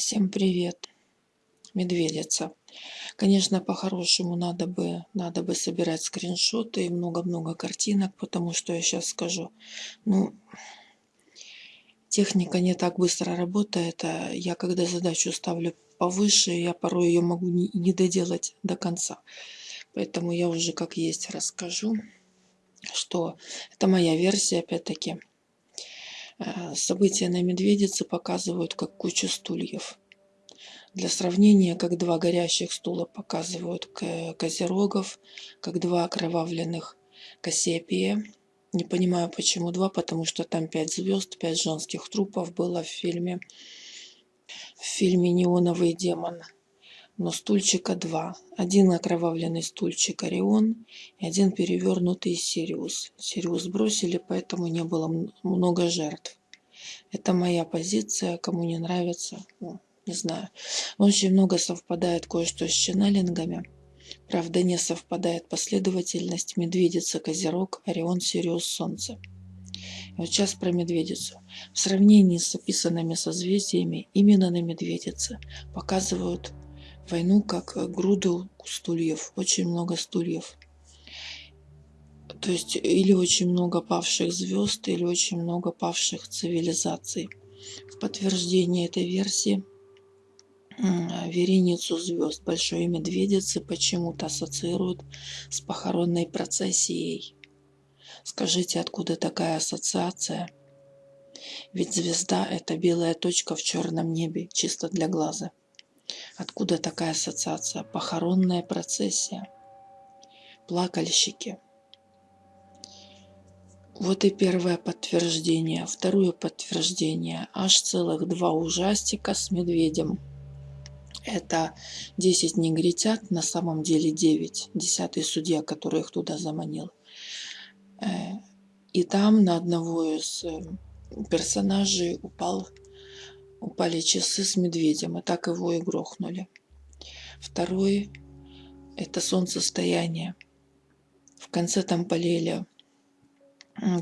Всем привет, медведица. Конечно, по-хорошему надо бы, надо бы собирать скриншоты и много-много картинок, потому что я сейчас скажу. Ну, техника не так быстро работает, а я когда задачу ставлю повыше, я порой ее могу не, не доделать до конца. Поэтому я уже как есть расскажу, что это моя версия, опять-таки. Э, события на Медведице показывают как кучу стульев. Для сравнения, как два горящих стула показывают Козерогов, как два окровавленных Кассиопея. Не понимаю, почему два, потому что там пять звезд, пять женских трупов было в фильме, в фильме «Неоновый демон». Но стульчика два. Один окровавленный стульчик Орион и один перевернутый Сириус. Сириус бросили, поэтому не было много жертв. Это моя позиция, кому не нравится, ну, не знаю. Очень много совпадает кое-что с ченнелингами. Правда, не совпадает последовательность Медведица, Козерог, Орион, Сириус, Солнце. И вот сейчас про Медведицу. В сравнении с описанными созвездиями именно на Медведице показывают войну как груду стульев, очень много стульев. То есть или очень много павших звезд, или очень много павших цивилизаций. В подтверждение этой версии вереницу звезд Большой Медведицы почему-то ассоциируют с похоронной процессией. Скажите, откуда такая ассоциация? Ведь звезда – это белая точка в черном небе, чисто для глаза. Откуда такая ассоциация? Похоронная процессия. Плакальщики – вот и первое подтверждение. Второе подтверждение. Аж целых два ужастика с медведем. Это 10 негритят, на самом деле 9. Десятый судья, который их туда заманил. Э, и там на одного из э, персонажей упал, упали часы с медведем, и так его и грохнули. Второй – это солнцестояние. В конце там полили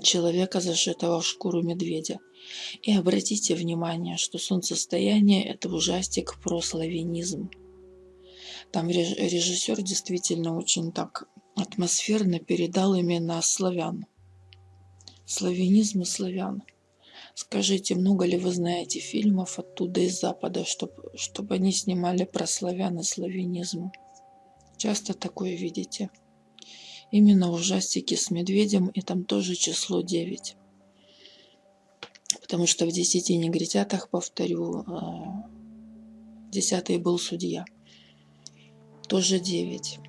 человека, зашитого в шкуру медведя. И обратите внимание, что солнцестояние – это ужастик про славянизм. Там режиссер действительно очень так атмосферно передал именно славян. Славянизм и славян. Скажите, много ли вы знаете фильмов оттуда из Запада, чтобы, они снимали про славян и славянизм? Часто такое видите? Именно ужастики с медведем, и там тоже число 9. Потому что в десяти негритятах, повторю, а, десятый был судья. Тоже 9.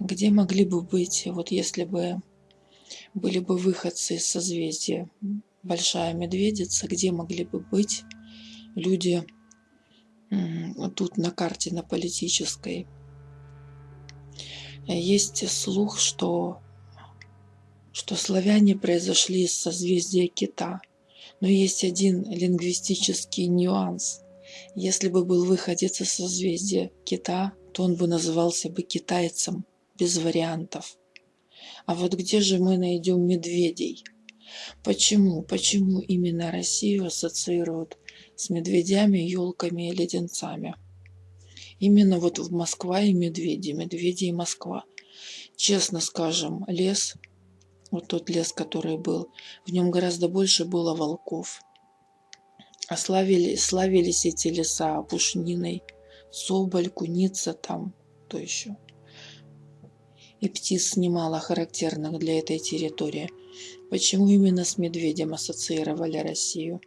Где могли бы быть, вот если бы были бы выходцы из созвездия Большая Медведица, где могли бы быть люди тут на карте, на политической, есть слух, что, что славяне произошли из созвездия кита. Но есть один лингвистический нюанс. Если бы был выходец из созвездия кита, то он бы назывался бы китайцем, без вариантов. А вот где же мы найдем медведей? Почему? Почему именно Россию ассоциируют с медведями, елками и леденцами? Именно вот в Москва и медведи, медведи и Москва. Честно скажем, лес, вот тот лес, который был, в нем гораздо больше было волков. А славили, славились эти леса пушниной, соболь, куница там, то еще. И птиц немало характерных для этой территории. Почему именно с медведем ассоциировали Россию?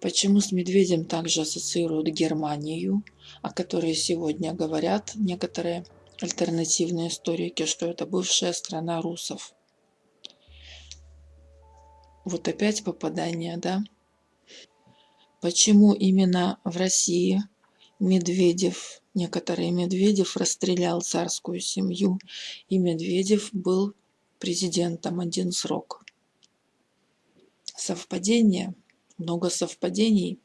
Почему с медведем также ассоциируют Германию, о которой сегодня говорят некоторые альтернативные историки, что это бывшая страна русов. Вот опять попадание, да? Почему именно в России Медведев, некоторые Медведев расстрелял царскую семью, и Медведев был президентом один срок? Совпадение? много совпадений.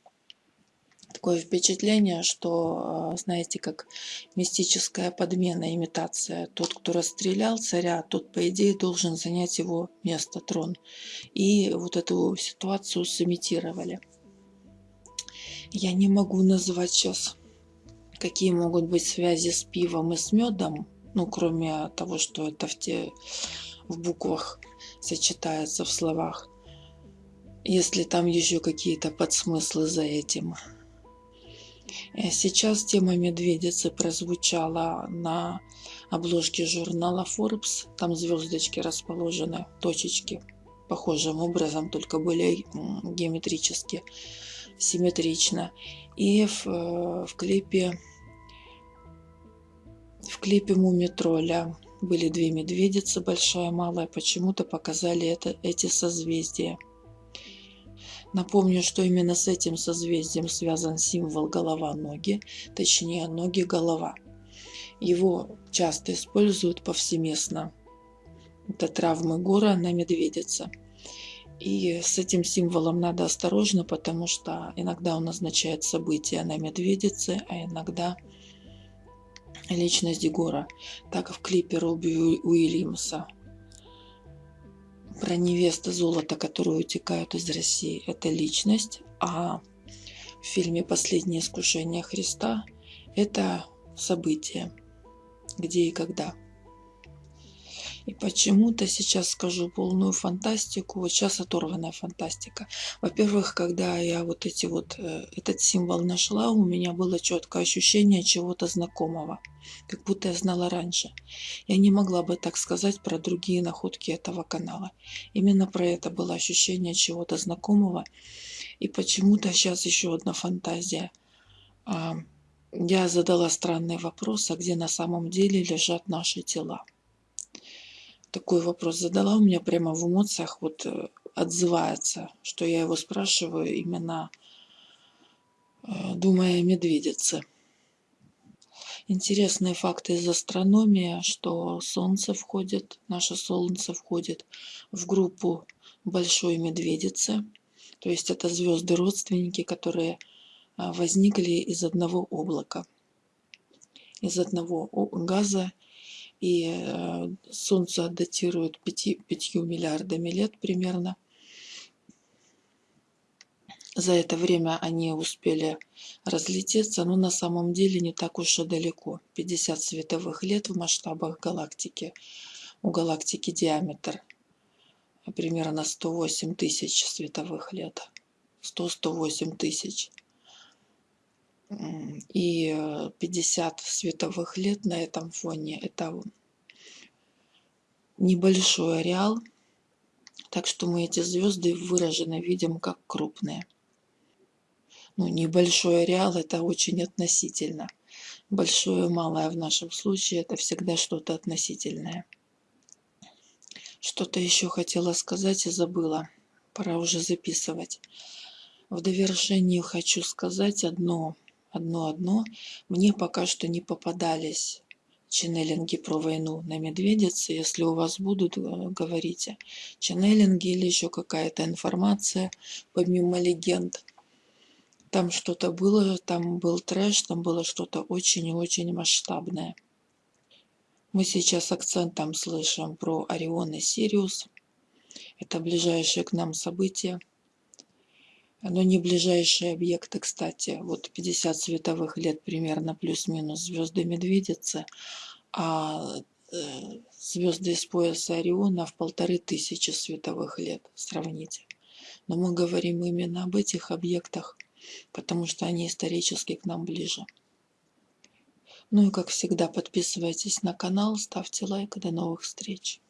Такое впечатление, что, а, знаете, как мистическая подмена, имитация. Тот, кто расстрелял царя, тот, по идее, должен занять его место, трон. И вот эту ситуацию сымитировали. Я не могу назвать сейчас, какие могут быть связи с пивом и с медом, ну, кроме того, что это в, те, в буквах сочетается в словах. Если там еще какие-то подсмыслы за этим. Э, сейчас тема медведицы прозвучала на обложке журнала Forbes. Там звездочки расположены, точечки, похожим образом, только более геометрически, симметрично. И в, э, в клипе в клипе Муми Тролля были две медведицы, большая и малая, почему-то показали это, эти созвездия. Напомню, что именно с этим созвездием связан символ голова-ноги, точнее ноги-голова. Его часто используют повсеместно. Это травмы гора на медведице. И с этим символом надо осторожно, потому что иногда он означает события на медведице, а иногда личность Егора. Так в клипе Робби Уильямса про невеста золота, которые утекают из России, это личность, а в фильме «Последнее искушение Христа» это событие, где и когда. И почему-то сейчас скажу полную фантастику, вот сейчас оторванная фантастика. Во-первых, когда я вот эти вот, э, этот символ нашла, у меня было четкое ощущение чего-то знакомого, как будто я знала раньше. Я не могла бы так сказать про другие находки этого канала. Именно про это было ощущение чего-то знакомого. И почему-то сейчас еще одна фантазия. А, я задала странный вопрос, а где на самом деле лежат наши тела? Такой вопрос задала, у меня прямо в эмоциях вот э, отзывается, что я его спрашиваю именно э, думая о медведице. Интересные факты из астрономии, что Солнце входит, наше Солнце входит в группу Большой Медведицы. То есть это звезды-родственники, которые э, возникли из одного облака, из одного газа и э, Солнце датируют 5, 5 миллиардами лет примерно. За это время они успели разлететься, но на самом деле не так уж и далеко. 50 световых лет в масштабах галактики. У галактики диаметр примерно 108 тысяч световых лет. 100-108 тысяч. И 50 э, световых лет на этом фоне – это небольшой ареал, так что мы эти звезды выраженно видим как крупные. Ну, небольшой ареал – это очень относительно. Большое и малое в нашем случае – это всегда что-то относительное. Что-то еще хотела сказать и забыла. Пора уже записывать. В довершении хочу сказать одно – одно-одно, мне пока что не попадались ченнелинги про войну на медведице. Если у вас будут, э, говорите. Ченнелинги или еще какая-то информация, помимо легенд. Там что-то было, там был трэш, там было что-то очень и очень масштабное. Мы сейчас акцентом слышим про Орион и Сириус. Это ближайшие к нам события но не ближайшие объекты, кстати. Вот 50 световых лет примерно плюс-минус звезды Медведицы, а э, звезды из пояса Ориона в полторы тысячи световых лет. Сравните. Но мы говорим именно об этих объектах, потому что они исторически к нам ближе. Ну и как всегда, подписывайтесь на канал, ставьте лайк. До новых встреч!